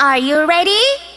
Are you ready?